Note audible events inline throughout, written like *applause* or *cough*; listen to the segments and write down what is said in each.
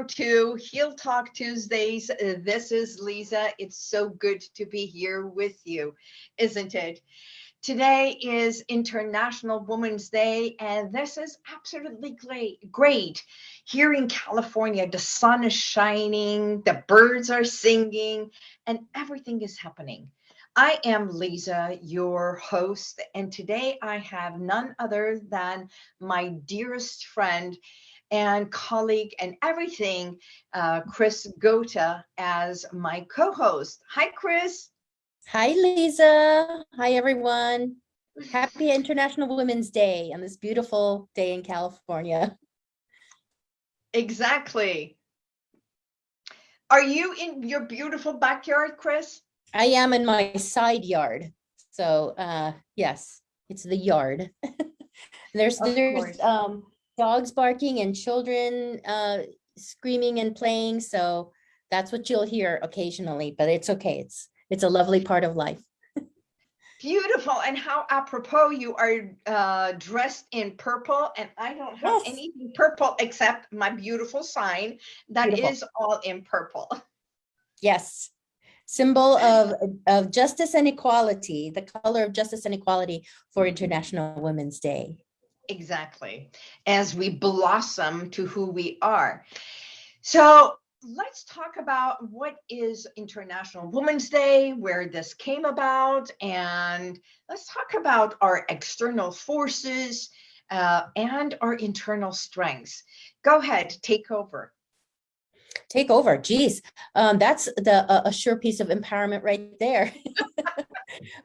Welcome to Heal Talk Tuesdays. Uh, This is Lisa. It's so good to be here with you, isn't it? Today is International Women's Day, and this is absolutely great. Great. Here in California, the sun is shining, the birds are singing, and everything is happening. I am Lisa, your host, and today I have none other than my dearest friend and colleague and everything, uh, Chris Gota as my co-host. Hi, Chris. Hi, Lisa. Hi, everyone. Happy International Women's Day on this beautiful day in California. Exactly. Are you in your beautiful backyard, Chris? I am in my side yard. So uh, yes, it's the yard. *laughs* there's Of there's course. um, dogs barking and children uh, screaming and playing. So that's what you'll hear occasionally, but it's okay. It's it's a lovely part of life. Beautiful. And how apropos you are uh, dressed in purple. And I don't have Yes. anything purple except my beautiful sign that is Beautiful. all in purple. Yes. Symbol of, of justice and equality, the color of justice and equality for International Women's Day. Exactly. As we blossom to who we are. So let's talk about what is International Women's Day, where this came about, and let's talk about our external forces uh, and our internal strengths. Go ahead, take over. Take over, geez. Um, that's the, a, a sure piece of empowerment right there. *laughs*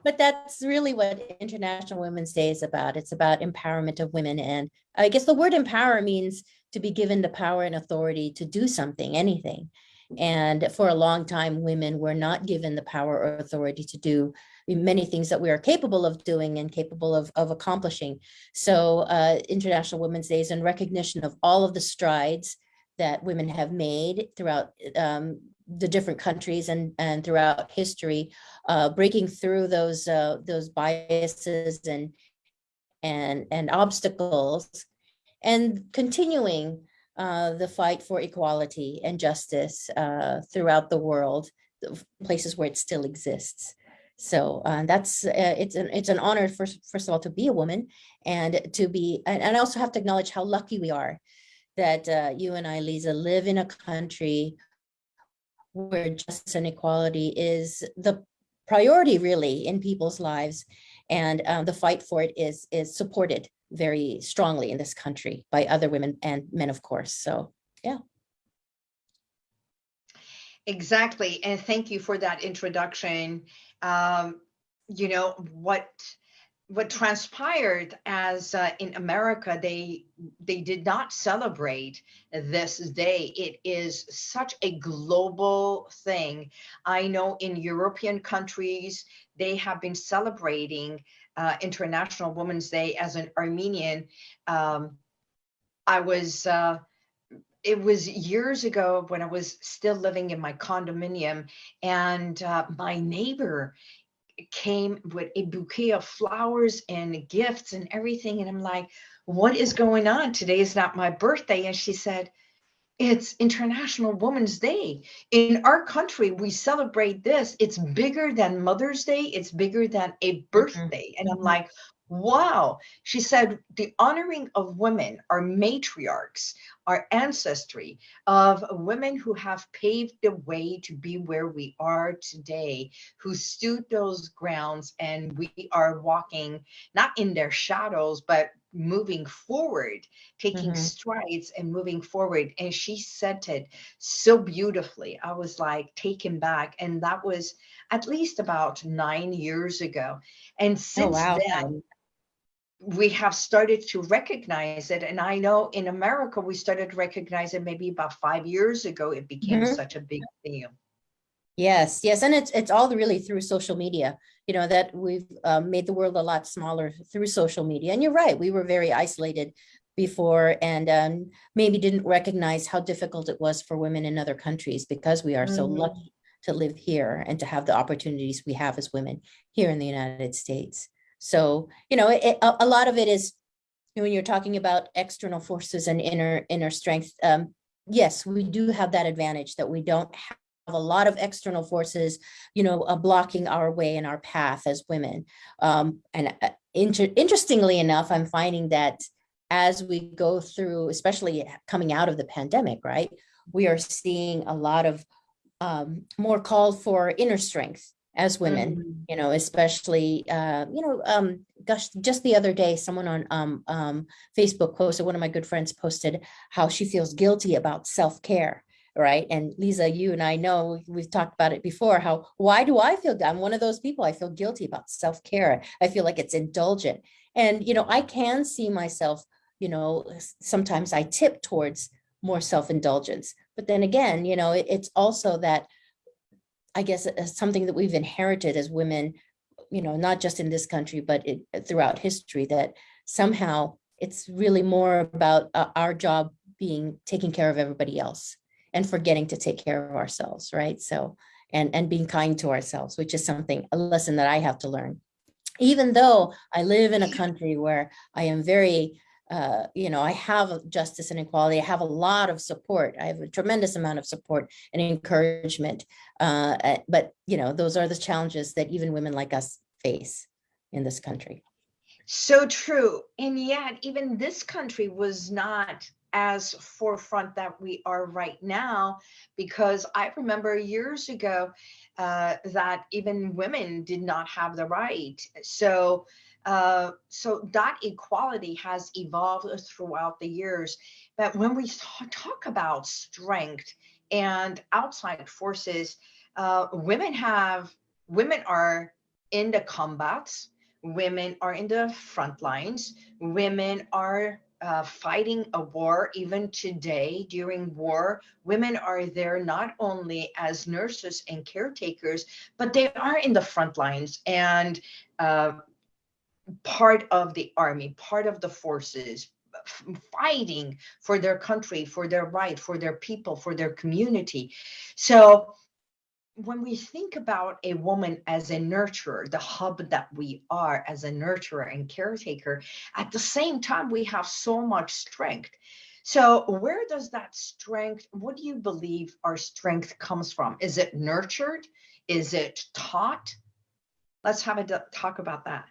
But that's really what International Women's Day is about. It's about empowerment of women. And I guess the word empower means to be given the power and authority to do something, anything. And for a long time, women were not given the power or authority to do many things that we are capable of doing and capable of, of accomplishing. So uh, International Women's Day is in recognition of all of the strides that women have made throughout um, the different countries and, and throughout history, uh, breaking through those uh, those biases and and and obstacles, and continuing uh, the fight for equality and justice uh, throughout the world, places where it still exists. So uh, that's uh, it's an it's an honor first first of all to be a woman and to be and, and I also have to acknowledge how lucky we are that uh, you and I, Lisa, live in a country where justice and equality is the priority really in people's lives. And um, the fight for it is, is supported very strongly in this country by other women and men, of course. So, yeah. Exactly. And thank you for that introduction. Um, you know, what what transpired as uh, in America, they they did not celebrate this day. It is such a global thing. I know in European countries, they have been celebrating uh, International Women's Day as an Armenian. Um, I was uh, it was years ago when I was still living in my condominium, and uh, my neighbor came with a bouquet of flowers and gifts and everything. And I'm like, what is going on? Today is not my birthday. And she said, it's International Women's Day. In our country, we celebrate this. It's bigger than Mother's Day, it's bigger than a mm-hmm. birthday. And I'm like, wow. She said, the honoring of women, our matriarchs, our ancestry of women who have paved the way to be where we are today, who stood those grounds, and we are walking not in their shadows, but moving forward, taking Mhm. strides and moving forward. And she said it so beautifully. I was like taken back. And that was at least about nine years ago. And Oh, since wow. then, we have started to recognize it. And I know in America, we started to recognize it maybe about five years ago. It became Mhm. such a big deal. Yes, yes, and it's it's all really through social media. You know that we've uh, made the world a lot smaller through social media. And you're right, we were very isolated before, and um, maybe didn't recognize how difficult it was for women in other countries because we are so Mhm. lucky to live here and to have the opportunities we have as women here in the United States. So you know, it, a, a lot of it is when you're talking about external forces and inner inner strength. Um, yes, we do have that advantage that we don't have a lot of external forces, you know, uh, blocking our way and our path as women. Um, and uh, inter interestingly enough, I'm finding that as we go through, especially coming out of the pandemic, right, we are seeing a lot of um, more call for inner strength as women, Mhm. you know, especially, uh, you know, um, gosh, just the other day, someone on um, um, Facebook posted, one of my good friends posted how she feels guilty about self-care, right? And Lisa, you and I know, we've talked about it before, how, why do I feel, I'm one of those people, I feel guilty about self-care. I feel like it's indulgent. And, you know, I can see myself, you know, sometimes I tip towards more self-indulgence. But then again, you know, it- it's also that I guess uh, something that we've inherited as women, you know, not just in this country, but it, throughout history, that somehow it's really more about uh, our job being taking care of everybody else and forgetting to take care of ourselves, right? So, and and being kind to ourselves, which is something a lesson that I have to learn. Even though I live in a country where I am very uh, you know, I have justice and equality. I have a lot of support. I have a tremendous amount of support and encouragement. Uh, uh, but, you know, those are the challenges that even women like us face in this country. So true. And yet, even this country was not as forefront that we are right now, because I remember years ago uh, that even women did not have the right. So, uh, so that equality has evolved throughout the years. But when we talk about strength and outside forces, uh, women have women are in the combats women are in the front lines women are uh, fighting a war even today during war women are there not only as nurses and caretakers but they are in the front lines and uh, part of the army part of the forces fighting for their country for their right for their people for their community so when we think about a woman as a nurturer, the hub that we are as a nurturer and caretaker, at the same time, we have so much strength. So, where does that strength, what do you believe our strength comes from? Is it nurtured? Is it taught? Let's have a talk about that.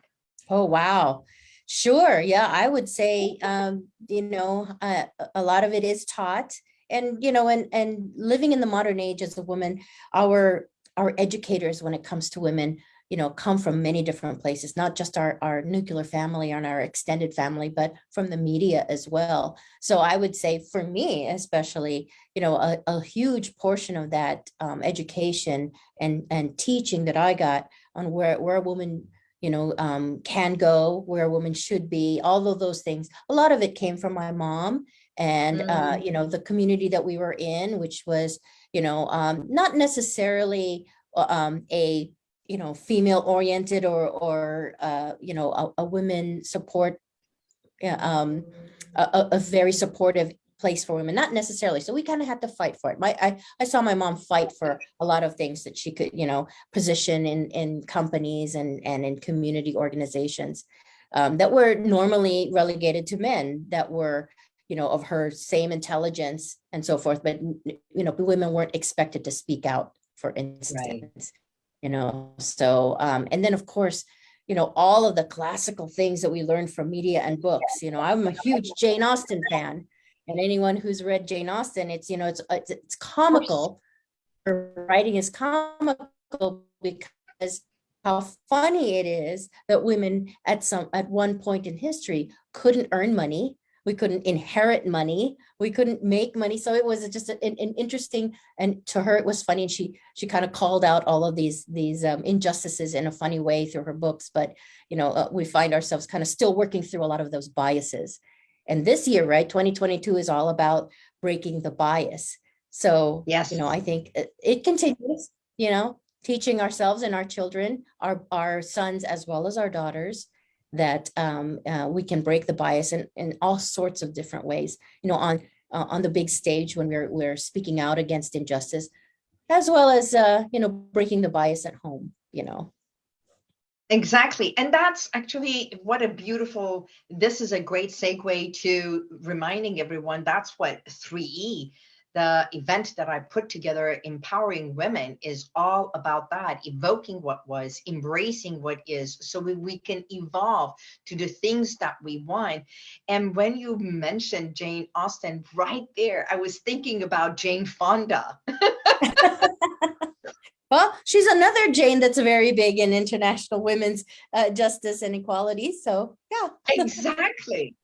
Oh, wow. Sure. Yeah, I would say, um, you know, uh, a- lot of it is taught. And, you know, and, and living in the modern age as a woman, our, our educators, when it comes to women, you know, come from many different places, not just our, our nuclear family and our extended family, but from the media as well. So I would say for me, especially, you know, a, a huge portion of that um, education and, and teaching that I got on where, where a woman you know, um, can go, where a woman should be, all of those things. A lot of it came from my mom and, uh, you know, the community that we were in, which was, you know, um, not necessarily uh, um, a, you know, female oriented or, or, uh, you know, a, a women support, um, a- a very supportive place for women, not necessarily. So we kind of had to fight for it. My, I, I saw my mom fight for a lot of things that she could, you know, position in, in companies and, and in community organizations um, that were normally relegated to men that were, you know, of her same intelligence and so forth. But, you know, women weren't expected to speak out, for instance, you know, so, um, and then of course, you know, all of the classical things that we learned from media and books, you know, I'm a huge Jane Austen fan. And anyone who's read Jane Austen, it's, you know, it's, it's, it's comical. Her writing is comical because how funny it is that women at some, at one point in history couldn't earn money. We couldn't inherit money. We couldn't make money. So it was just an, an interesting, and to her, it was funny. And she, she kind of called out all of these, these um, injustices in a funny way through her books. But, you know, uh, we find ourselves kind of still working through a lot of those biases. And this year, right, 2022 is all about breaking the bias. So, Yes. you know, I think it, it continues, you know, teaching ourselves and our children, our, our sons as well as our daughters, that um, uh, we can break the bias in, in all sorts of different ways, you know, on uh, on the big stage when we're we're speaking out against injustice, as well as uh, you know, breaking the bias at home, you know. Exactly. And that's actually what a beautiful, this is a great segue to reminding everyone that's what 3E the event that I put together, Empowering Women, is all about that, evoking what was, embracing what is, so we, we can evolve to the things that we want. And when you mentioned Jane Austen right there, I was thinking about Jane Fonda. *laughs* Well, she's another Jane that's very big in international women's uh, justice and equality. So yeah. Exactly.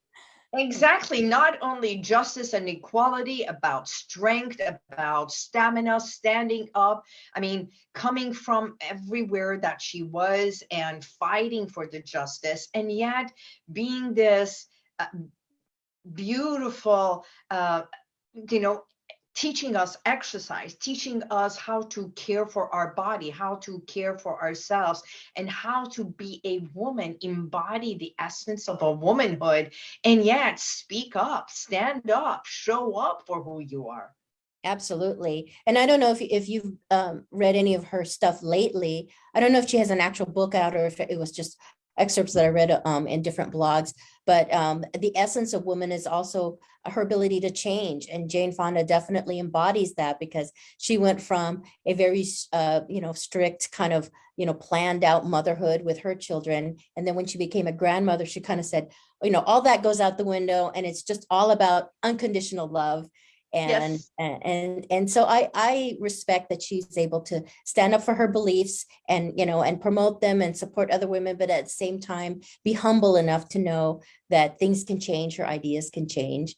Exactly. Not only justice and equality, about strength, about stamina, standing up. I mean, coming from everywhere that she was and fighting for the justice, and yet being this uh, beautiful, uh, you know, teaching us exercise, teaching us how to care for our body, how to care for ourselves, and how to be a woman, embody the essence of a womanhood, and yet speak up, stand up, show up for who you are. Absolutely. And I don't know if, if you've um, read any of her stuff lately. I don't know if she has an actual book out or if it was just excerpts that I read um, in different blogs, but um, the essence of woman is also her ability to change. And Jane Fonda definitely embodies that because she went from a very, uh, you know, strict kind of, you know, planned out motherhood with her children. And then when she became a grandmother, she kind of said, you know, all that goes out the window and it's just all about unconditional love and Yes. and and and so i i respect that she's able to stand up for her beliefs and you know and promote them and support other women but at the same time be humble enough to know that things can change her ideas can change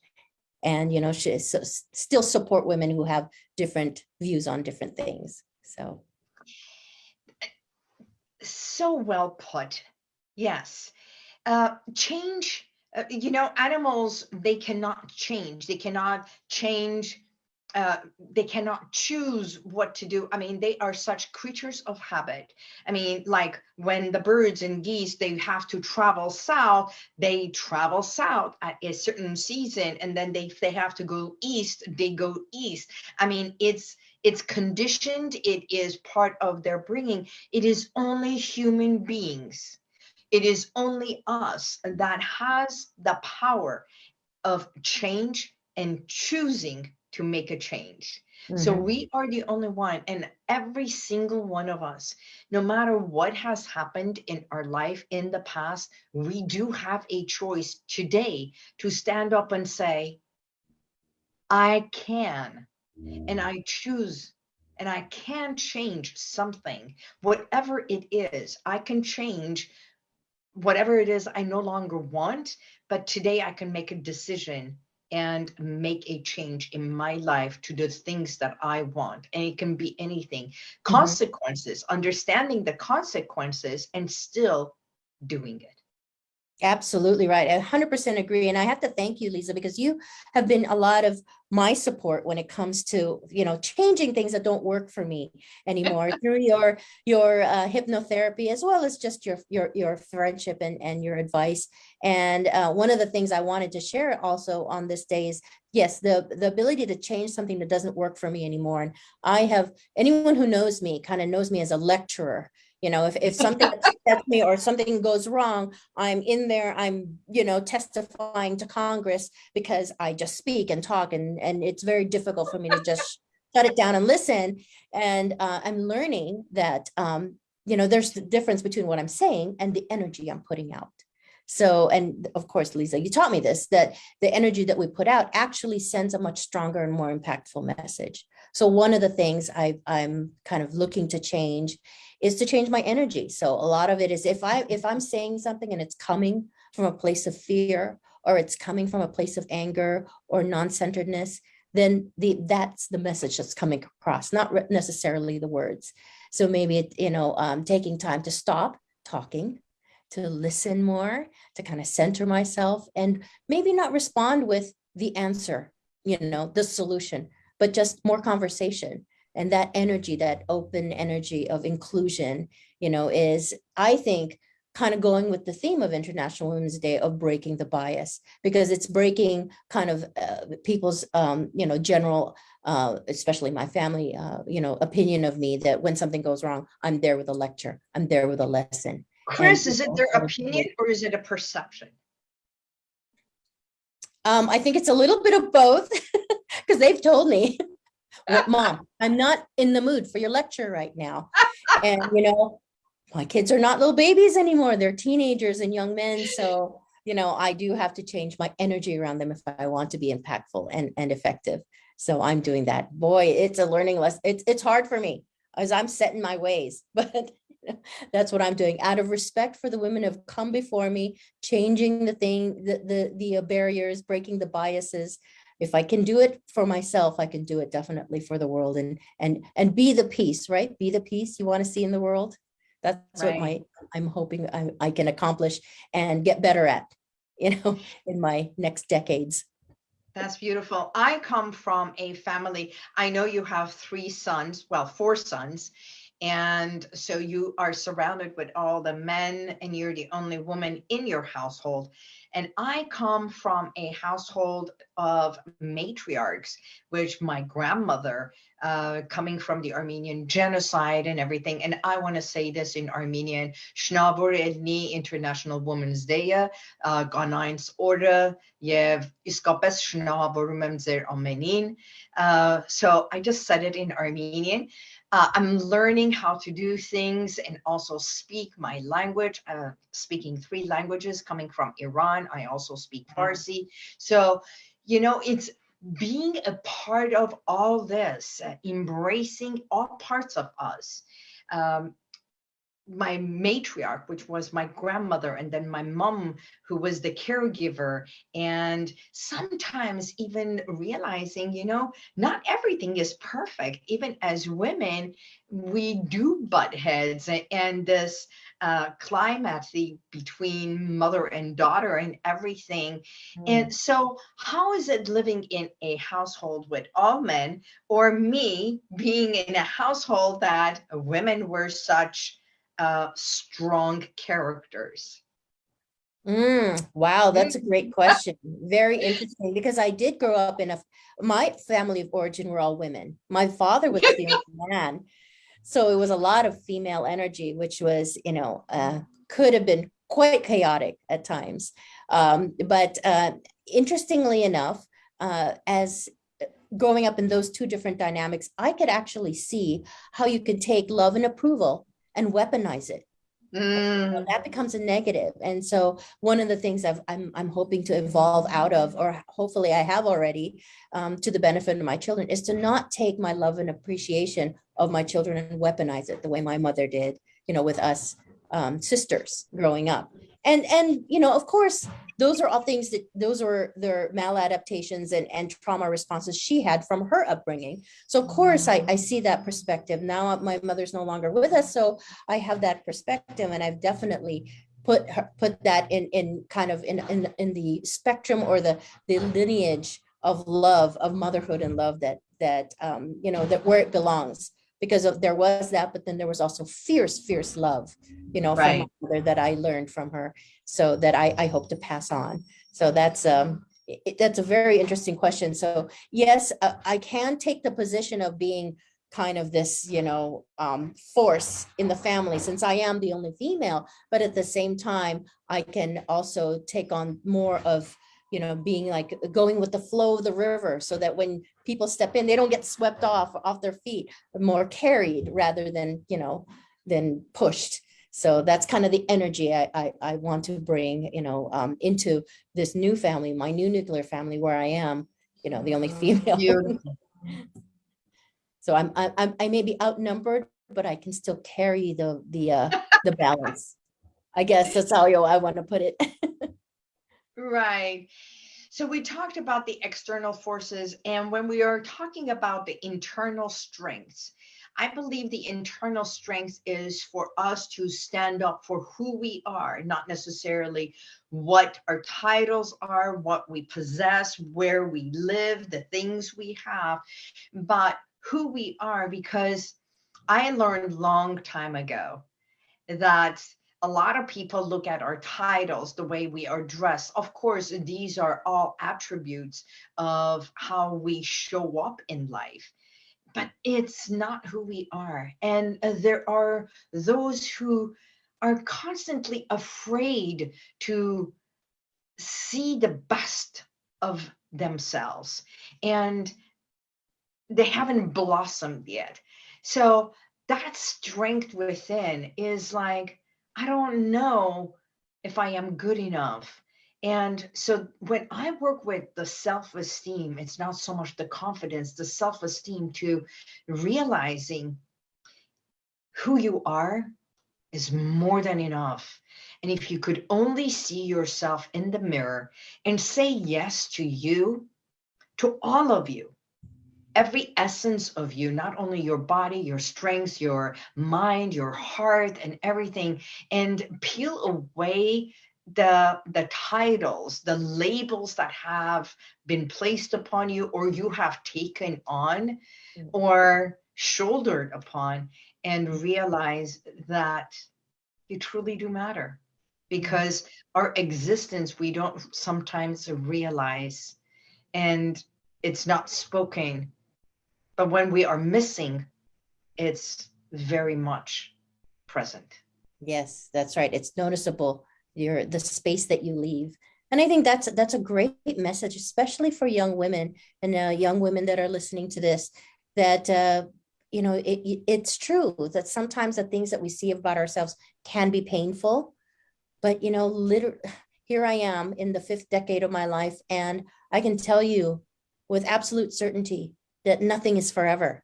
and you know she s- s- still support women who have different views on different things so So well put. Yes. Uh, change, uh, you know, animals, they cannot change. They cannot change. Uh, they cannot choose what to do. I mean, they are such creatures of habit. I mean, like when the birds and geese, they have to travel south, they travel south at a certain season, and then they, if they have to go east, they go east. I mean, it's it's conditioned. It is part of their bringing. It is only human beings it is only us that has the power of change and choosing to make a change. So mhm, we are the only one, and every single one of us, no matter what has happened in our life in the past, we do have a choice today to stand up and say, I can, and I choose, and I can change something, whatever it is, I can change whatever it is I no longer want, but today I can make a decision and make a change in my life to the things that I want. And it can be anything. Mm-hmm. Consequences, understanding the consequences and still doing it. Absolutely right. I 100% agree. And I have to thank you, Lisa, because you have been a lot of my support when it comes to, you know, changing things that don't work for me anymore *laughs* through your your uh, hypnotherapy, as well as just your your your friendship and, and your advice. And uh, one of the things I wanted to share also on this day is, yes, the, the ability to change something that doesn't work for me anymore. And I have, anyone who knows me kind of knows me as a lecturer. You know, if, if something *laughs* upsets me or something goes wrong, I'm in there, I'm, you know, testifying to Congress because I just speak and talk and, and it's very difficult for me to just shut it down and listen. And uh, I'm learning that, um, you know, there's the difference between what I'm saying and the energy I'm putting out. So, and of course, Lisa, you taught me this, that the energy that we put out actually sends a much stronger and more impactful message. So one of the things I, I'm kind of looking to change is to change my energy. So a lot of it is if I if I'm saying something and it's coming from a place of fear or it's coming from a place of anger or non-centeredness, then the that's the message that's coming across, not necessarily the words. So maybe it, you know, um, taking time to stop talking, to listen more, to kind of center myself, and maybe not respond with the answer, you know, the solution, but just more conversation. And that energy that open energy of inclusion you know is i think kind of going with the theme of international women's day of breaking the bias because it's breaking kind of uh, people's um, you know general uh, especially my family uh, you know opinion of me that when something goes wrong i'm there with a lecture i'm there with a lesson. Chris, And is it their opinion or is it a perception? um, i think it's a little bit of both *laughs* because they've told me, *laughs* "Well, *laughs* mom, I'm not in the mood for your lecture right now. And, you know, my kids are not little babies anymore. They're teenagers and young men. So, you know, I do have to change my energy around them if I want to be impactful and, and effective. So I'm doing that. Boy, it's a learning lesson. It's, it's hard for me as I'm setting my ways, *laughs* but that's what I'm doing out of respect for the women who have come before me, changing the thing, the, the, the barriers, breaking the biases. If I can do it for myself, I can do it definitely for the world and, and, and be the peace, right? Be the peace you want to see in the world. That's what my, I'm hoping I, I can accomplish and get better at, you know, *laughs* in my next decades. That's beautiful. I come from a family, I know you have three sons, well, four sons. And so you are surrounded with all the men and you're the only woman in your household. And I come from a household of matriarchs, which my grandmother, uh, coming from the Armenian genocide and everything. And I want to say this in Armenian, Shnavur Elni International Women's Day, uh, Ganayns Order, Yev Iskapes Shnavur Memzer Amenin. Uh, so I just said it in Armenian. Uh, I'm learning how to do things and also speak my language, uh, speaking three languages coming from Iran. I also speak Farsi. So, you know, it's being a part of all this, uh, embracing all parts of us. Um, my matriarch, which was my grandmother, and then my mom, who was the caregiver, and sometimes even realizing, you know, not everything is perfect. Even as women, we do butt heads, and this uh, climate between mother and daughter and everything. And so, how is it living in a household with all men, or me being in a household that women were such uh, strong characters? Mm, wow, that's a great question. Very interesting because I did grow up in a, my family of origin were all women. My father was the *laughs* only man. So it was a lot of female energy, which was, you know, uh, could have been quite chaotic at times. Um, but uh, interestingly enough, uh, as uh, growing up in those two different dynamics, I could actually see how you could take love and approval and weaponize it Mm, know, that becomes a negative. And so one of the things I've, I'm, I'm hoping to evolve out of, or hopefully I have already, um, to the benefit of my children, is to not take my love and appreciation of my children and weaponize it the way my mother did, you know, with us um, sisters growing up. And, and, you know, of course, those are all things that, those are their maladaptations and, and trauma responses she had from her upbringing. So of course, I, I see that perspective. Now my mother's no longer with us, so I have that perspective and I've definitely put her, put that in, in kind of in, in, in the spectrum or the, the lineage of love, of motherhood and love that, that, um, you know, that where it belongs. Because of, there was that, but then there was also fierce, fierce love, you know, from my mother that I learned from her. So that I, I hope to pass on. So that's, um, i- i- that's a very interesting question. So yes, uh, I can take the position of being kind of this, you know, um, force in the family since I am the only female, but at the same time, I can also take on more of, you know, being like going with the flow of the river so that when people step in, they don't get swept off, off their feet, more carried rather than, you know, than pushed. So that's kind of the energy I, I, I want to bring, you know, um, into this new family, my new nuclear family where I am, you know, the only female. *laughs* So I'm, I- I'm, I may be outnumbered, but I can still carry the, the, uh, the balance. I guess that's how I want to put it. *laughs* Right. So we talked about the external forces, and when we are talking about the internal strengths, I believe the internal strength is for us to stand up for who we are, not necessarily what our titles are, what we possess, where we live, the things we have, but who we are. Because I learned long time ago that a lot of people look at our titles, the way we are dressed. Of course, these are all attributes of how we show up in life, but it's not who we are. And uh, there are those who are constantly afraid to see the best of themselves. And they haven't blossomed yet. So that strength within is like, I don't know if I am good enough. And so when I work with the self esteem, it's not so much the confidence, the self esteem to realizing who you are is more than enough. And if you could only see yourself in the mirror and say yes to you, to all of you, every essence of you, not only your body, your strengths, your mind, your heart, and everything, and peel away the the titles the labels that have been placed upon you or you have taken on mm. or shouldered upon and realize that you truly do matter because our existence we don't sometimes realize and it's not spoken but when we are missing it's very much present. Yes that's right. It's noticeable. Your the space that you leave. And i think that's that's a great message especially for young women and uh, young women that are listening to this that uh, you know, it, it's true that sometimes the things that we see about ourselves can be painful, but you know, literally, here I am in the fifth decade of my life, and I can tell you with absolute certainty that nothing is forever.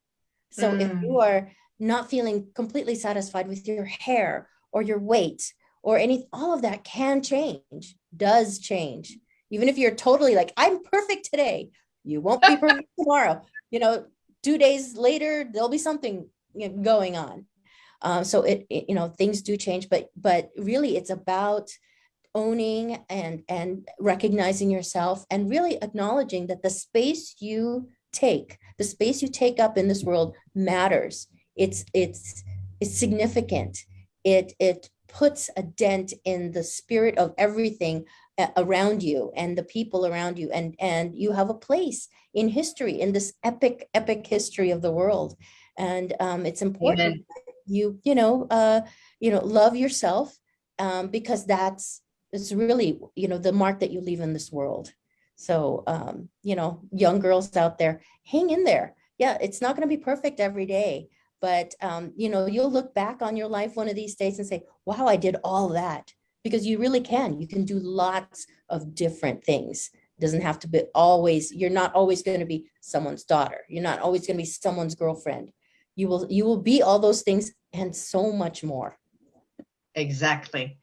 So mm. if you mm. are not feeling completely satisfied with your hair or your weight or any, all of that can change, does change. Even if you're totally like, I'm perfect today, you won't be perfect *laughs* tomorrow. You know, two days later, there'll be something going on. Um, so it, it, you know, things do change, but but really it's about owning and and recognizing yourself and really acknowledging that the space you take, the space you take up in this world matters. It's it's it's significant. It it puts a dent in the spirit of everything around you and the people around you and and you have a place in history in this epic epic history of the world and um, it's important you you know uh you know love yourself um, because that's it's really you know the mark that you leave in this world so um you know young girls out there hang in there yeah it's not going to be perfect every day but um you know you'll look back on your life one of these days and say wow i did all that because you really can. You can do lots of different things. It doesn't have to be always, you're not always going to be someone's daughter. You're not always going to be someone's girlfriend. You will, you will be all those things and so much more. Exactly.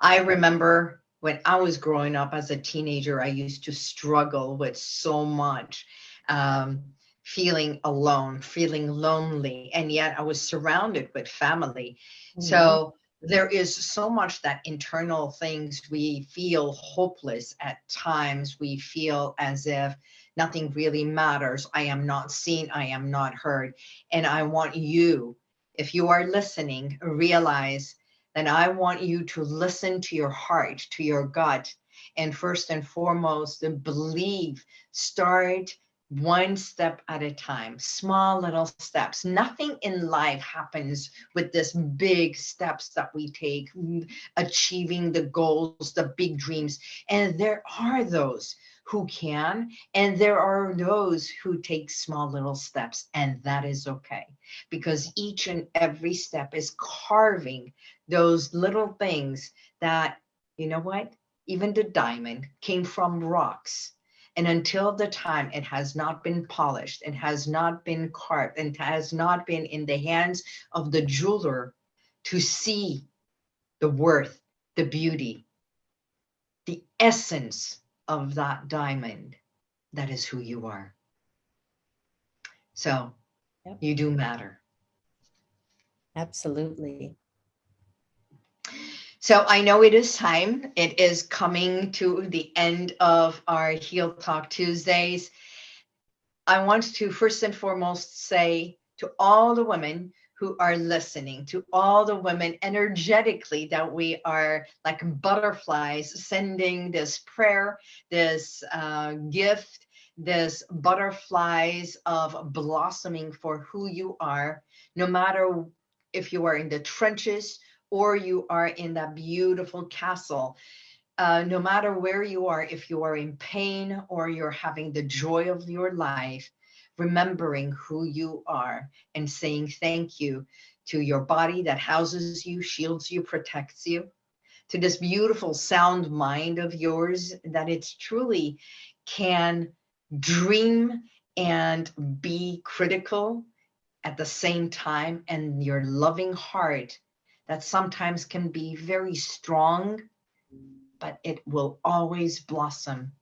I remember when I was growing up as a teenager, I used to struggle with so much. Um, feeling alone, feeling lonely, and yet I was surrounded with family. Mm-hmm. So there is so much that internal things we feel hopeless at times we feel as if nothing really matters i am not seen i am not heard and i want you if you are listening realize that i want you to listen to your heart to your gut and first and foremost believe start one step at a time, small little steps. Nothing in life happens with this big steps that we take, mm, achieving the goals, the big dreams. And there are those who can, and there are those who take small little steps, and that is okay because each and every step is carving those little things that, you know what? Even the diamond came from rocks and until the time it has not been polished, it has not been carved, and has not been in the hands of the jeweler to see the worth, the beauty, the essence of that diamond, that is who you are. So yep. you do matter. Absolutely. So I know it is time. It is coming to the end of our Heal Talk Tuesdays. I want to first and foremost say to all the women who are listening, to all the women energetically that we are like butterflies sending this prayer, this uh, gift, this butterflies of blossoming for who you are, no matter if you are in the trenches or you are in that beautiful castle. Uh, no matter where you are, if you are in pain or you're having the joy of your life, remembering who you are and saying thank you to your body that houses you, shields you, protects you, to this beautiful sound mind of yours that it's truly can dream and be critical at the same time and your loving heart that sometimes can be very strong but it will always blossom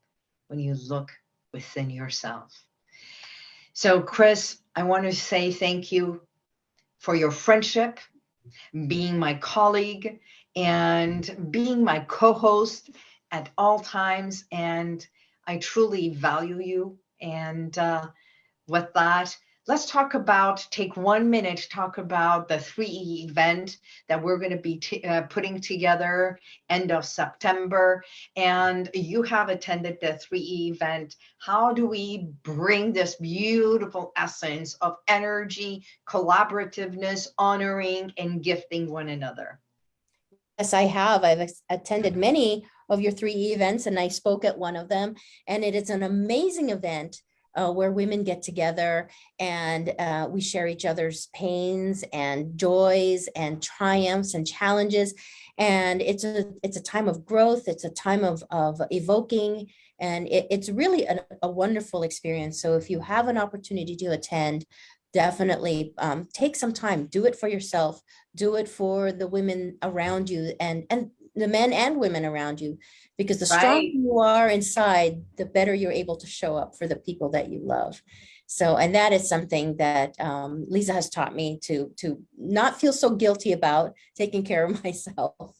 when you look within yourself so chris i want to say thank you for your friendship being my colleague and being my co-host at all times and i truly value you and uh, with that, let's talk about, take one minute talk about the 3E event that we're going to be uh, putting together end of September. And you have attended the 3E event. How do we bring this beautiful essence of energy, collaborativeness, honoring, and gifting one another? Yes, I have. I've attended many of your 3E events and I spoke at one of them and it is an amazing event uh, where women get together and uh, we share each other's pains and joys and triumphs and challenges. And it's a it's a time of growth. It's a time of, of evoking and it, it's really a, a wonderful experience. So if you have an opportunity to attend, definitely um, take some time, do it for yourself, do it for the women around you and, and the men and women around you, because the stronger right. you are inside, the better you're able to show up for the people that you love. So, and that is something that um, Lisa has taught me to, to not feel so guilty about taking care of *laughs* myself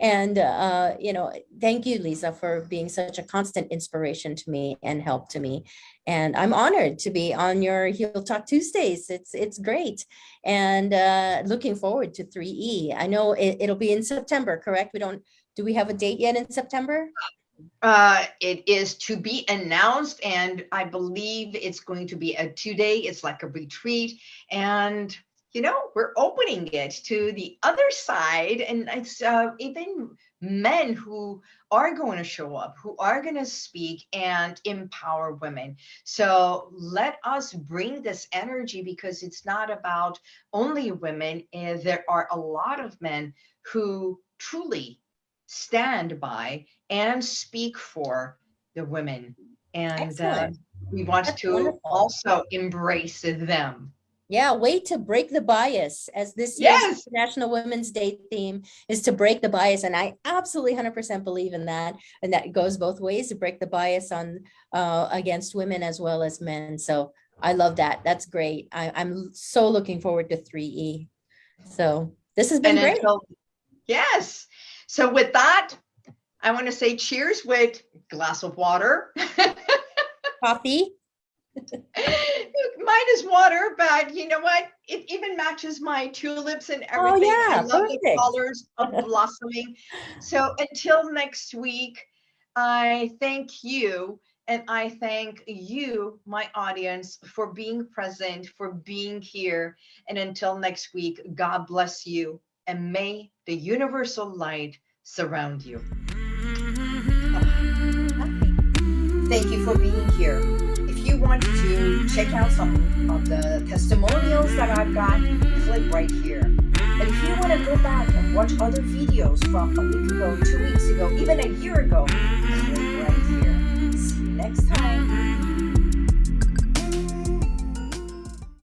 and uh, you know thank you lisa for being such a constant inspiration to me and help to me. And i'm honored to be on your heal talk tuesdays. It's it's great. And uh, looking forward to 3e i know it, it'll be in september correct? We don't do we have a date yet in september? Uh, it is to be announced and i believe it's going to be a two day it's like a retreat. And you know, we're opening it to the other side. And it's uh, even men who are going to show up, who are going to speak and empower women. So let us bring this energy because it's not about only women. And there are a lot of men who truly stand by and speak for the women. And uh, we want That's to wonderful. also embrace them. Yeah, way to break the bias as this yes. National Women's Day theme is to break the bias. And I absolutely 100% believe in that. And that goes both ways to break the bias on uh, against women as well as men. So I love that. That's great. I, am so looking forward to 3E. So this has been and great. Until, yes. So with that, I want to say cheers with glass of water. *laughs* Coffee. *laughs* Mine is water, but you know what? It even matches my tulips and oh, everything. Oh, yeah, I love perfect. the colors of *laughs* blossoming. So until next week, I thank you. And I thank you, my audience, for being present, for being here. And until next week, God bless you. And may the universal light surround you. *laughs* Thank you for being here want to check out some of the testimonials that I've got, click right here. And if you want to go back and watch other videos from a week ago, two weeks ago, even a year ago, click right here. See you next time.